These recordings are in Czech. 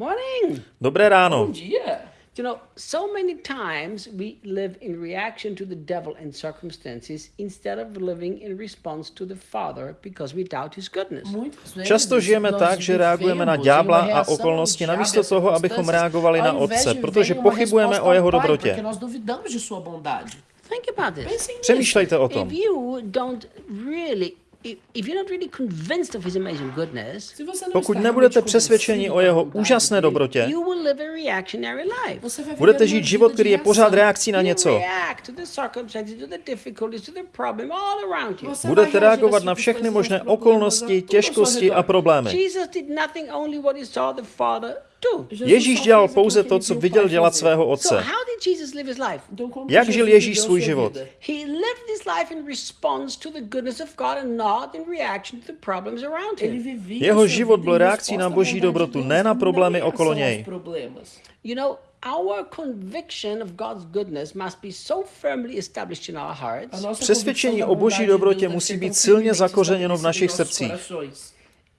Morning. Dobré ráno. Bom dia. You know, so many times we live in reaction to the devil and circumstances instead of living in response to the Father because we doubt his goodness. Často žijeme nós tak, že reagujeme na ďábla a okolnosti, namísto toho, abychom reagovali na Otce, de protože pochybujeme o jeho dobrotě. Think about this. Přemýšlejte o tom. If you don't really, if, if you're not really convinced of his amazing goodness, Se você não Pokud nebudete přesvědčeni o jeho úžasné dobrotě, you will live a reactionary life. você vai viver budete žít život, který je pořád reakcí na You něco. Budete reagovat na všechny možné okolnosti, těžkosti a problémy. Ježíš dělal pouze to, co viděl dělat svého otce. Jak žil Ježíš svůj život? Jeho život byl reakcí na Boží dobrotu, ne na problémy okolo něj. Přesvědčení o Boží dobrotě musí být silně zakořeněno v našich srdcích.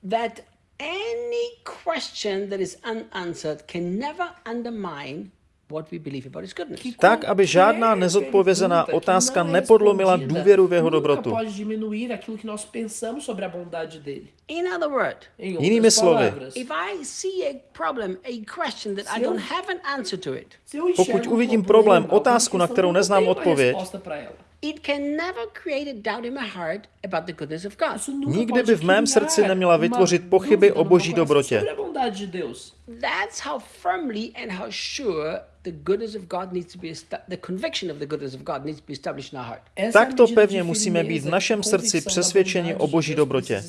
that any question that is unanswered can never undermine what we believe about his goodness. Tak, aby žádná nezodpovězená otázka nepodlomila důvěru v jeho dobrotu. Jinými slovy, palavras, if I see a problem, a question that I don't have an answer to it, se eu enxergo Pokud uvidím problém, otázku, na kterou neznám odpověď, resposta pra ela. it can never create a doubt in my heart about the goodness of God. Isso nunca Nikdy by v mém srdci neměla vytvořit pochyby o Boží dobrotě. That's how firmly and how sure the goodness of God needs to be the conviction of the goodness of God needs to be established in our heart. Takto pevně musíme být v našem srdci přesvědčeni o Boží dobrotě.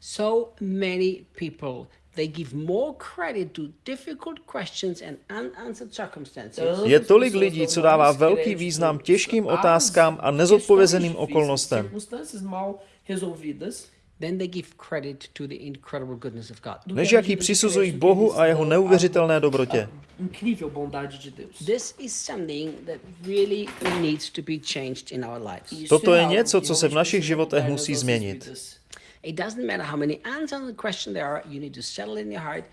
So many people they give more credit to difficult questions and unanswered circumstances Je tolik lidí, co dává velký význam těžkým otázkám a nezodpovězeným okolnostem. Circunstâncias mal resolvidas. than they give credit to the incredible goodness of God. do Než que a jak ji medida de přisuzují Bohu a jeho neuvěřitelné dobrotě. à Incrível bondade de Deus. This is something that really needs to be changed in our lives. Isso Toto je něco, co se v našich životech musí změnit. It doesn't matter how many answers on the question there are, you need to settle in your heart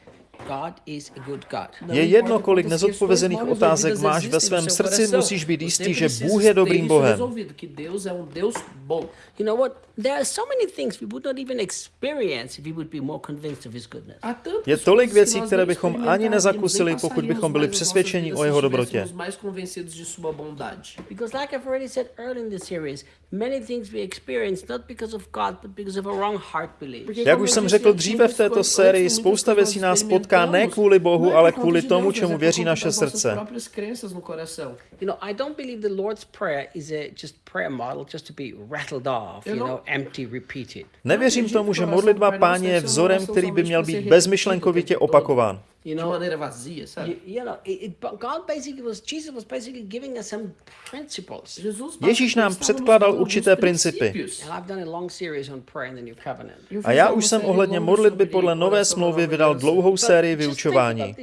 God is a good God. Não Je jedno, kolik nezodpovězených otázek máš ve svém srdci, musíš být jistý, že Bůh je dobrým Bohem. resolvido, que Deus é Deus bom. You know what? There are so many things we would not even experience if we would be more convinced of His goodness. Há tantas Je tolik věcí, které bychom ani nezakusili, pokud bychom byli přesvědčeni o jeho dobrotě. estivéssemos mais convencidos de sua bondade. Because, like I've already said earlier in the series, many things we experience not because of God, but because of a wrong heart belief. Porque, Jak už jsem řekl dříve v této sérii, spousta věcí nás potká ne experimentamos, kvůli Bohu, ale conta kvůli tomu, čemu věří conta naše srdce. próprias crenças coração. You know, I don't believe the Lord's Prayer is a just prayer model just to be rattled off, You you know- know, empty, repeated. Nevěřím tomu, že modlitba páně je vzorem, který by měl být bezmyšlenkovitě opakován. You De know, maneira vazia, you, sabe? you know, it, God basically was Jesus was basically giving us some principles. Jesus Ježíš nám předkládal určité principy. princípios. And I've done a long series on prayer in the New Covenant. Eu A fiz já už jsem ohledně modlitby podle nové smlouvy vydal dlouhou sérii vyučování.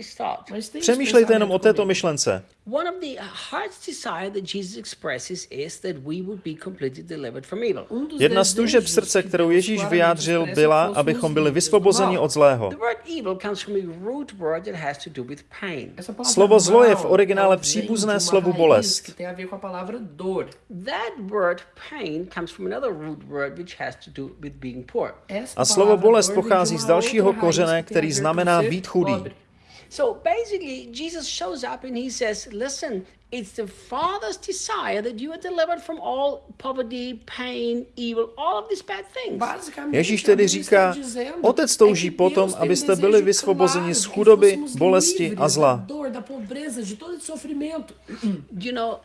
Přemýšlejte jenom o této myšlence. One of the heart's desire that Jesus expresses is that we would be completely delivered from evil. Dos Jedna z tužeb srdce, kterou Ježíš vyjádřil, byla, abychom byli vysvobozeni od zlého. The word evil comes from a root word that has to do with pain. Essa palavra Slovo zlo je v originále příbuzné slovu bolest. A ver com a palavra dor. That word pain comes from another root word which has to do with being poor. Essa A slovo bolest pochází z dalšího kořene, a který znamená být chudý. So basically, Jesus shows up and he says, Listen, it's the Father's desire that you are delivered from all poverty, pain, evil, all of these bad things. Ježíš tedy říká, Otec touží potom, abyste byli vysvobozeni z chudoby, bolesti a zla. You know,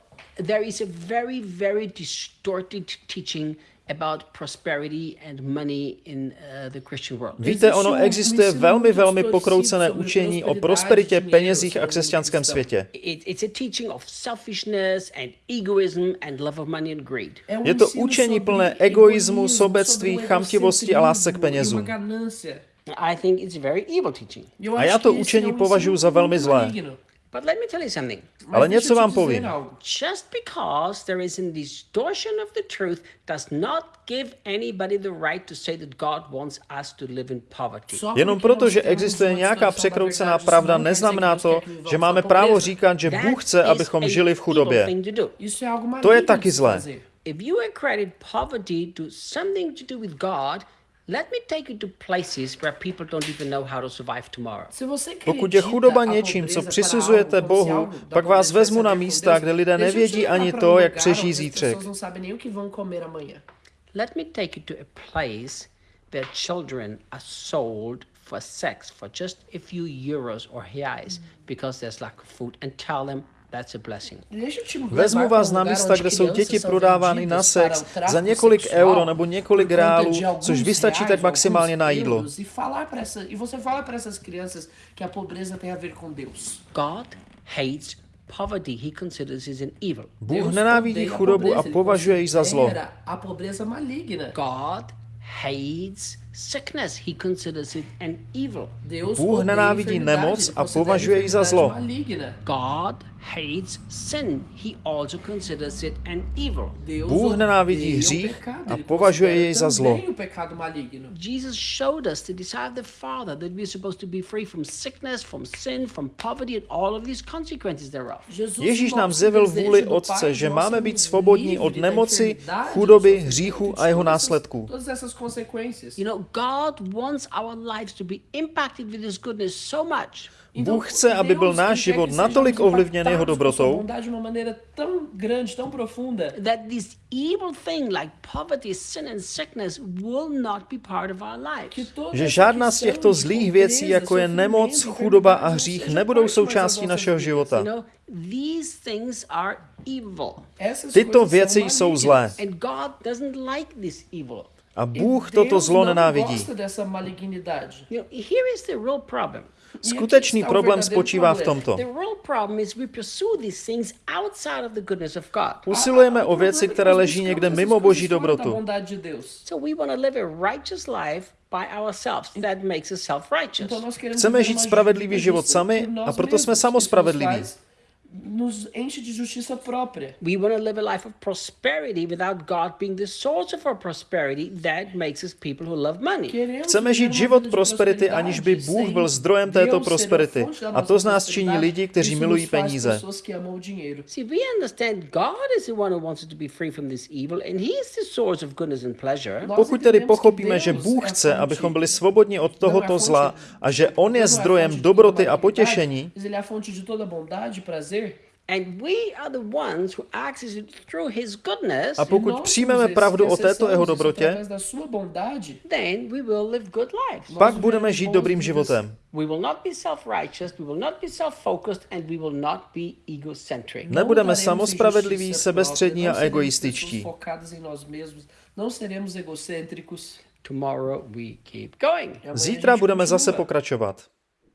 there is a very, very distorted teaching about prosperity and money in uh, the Christian world. Víte, ono existuje velmi, velmi pokroucené učení o prosperitě, penězích a křesťanském světě. It, it's a teaching of selfishness and egoism and love of money and greed. É Je to učení plné egoismu, sobectví, chamtivosti a lásce k penězům. uma ganância. I think it's a very evil teaching. Eu A acho já to učení um považuji za velmi zlé. But let me tell you something. Ale něco vám povím. Just because there is a distortion of the truth does not give anybody the right to say that God wants us to live in poverty. Jenom proto, že existuje nějaká překroucená pravda, neznamená to, že máme právo říkat, že Bůh chce, abychom žili v chudobě. to je taky zlé. If you equated poverty to something to do with God, let me take you to places where people don't even know how to survive tomorrow. Se você Pokud je chudoba něčím, co přisuzujete Bohu, pak vás vezmu na místa, kde lidé nevědí ani to, jak přežijí zítřek. Let me take you to a place where children are sold for sex for just a few euros or reais because there's lack of food and tell them Vezmu vás na místa, kde jsou děti prodávány na sex za několik euro nebo několik reálů, což vystačí reais, tak maximálně na jídlo. Bůh nenávidí chudobu a považuje ji za zlo. God hates sickness. He considers it an evil. Deus Bůh nenávidí nemoc ele a považuje ji za zlo. Maligna. God hates sin. He also considers it an evil. Deus Bůh nenávidí hřích a považuje considera jej za zlo. também o pecado maligno. Jesus showed us the desire of the Father that we're supposed to be free from sickness, from sin, from poverty, and all of these consequences thereof. Ježíš nám zjevil vůli Otce, že máme sermos být svobodní od nemoci, chudoby, hříchu a jeho následků. You know, God wants our lives to be impacted with His goodness so much Então, Bůh chce, aby byl náš život natolik ovlivněn jeho dobrotou, bondade de uma maneira tão grande, tão profunda, that this evil thing like poverty, sin, and sickness will not be part of our que lives. toda že žádná z těchto zlých věcí, jako je nemoc, chudoba a hřích, nebudou součástí našeho života. You know, these things are evil. Essas Tyto věci jsou zlé. A E Bůh toto zlo nenávidí. Skutečný problém spočívá v tomto. Usilujeme o věci, které leží někde mimo boží dobrotu. Chceme žít spravedlivý život sami a proto jsme samospravedliví. Nos enche de justiça própria. We want to live a life of prosperity without God being the source of our prosperity. That makes us people who love money. Chceme žít život prosperity, aniž by Bůh byl zdrojem této prosperity. A to z nás činí lidi, kteří milují peníze. See, we understand God is the one who wants us to be free from this evil, and He is the source of goodness and pleasure. Pokud tedy pochopíme, že Bůh chce, abychom byli svobodní od tohoto zla a že On je zdrojem dobroty a potěšení, Mas ele é a fonte de toda bondade e prazer. And we are the ones who access it through His goodness. A pokud přijmeme pravdu o této jeho dobrotě, pak budeme žít dobrým životem. We will not be self-righteous, we will not be self-focused, and we will not be egocentric. Ne- Nebudeme daremos samospravedliví, sebestřední a egoističtí. a Zítra budeme zase pokračovat.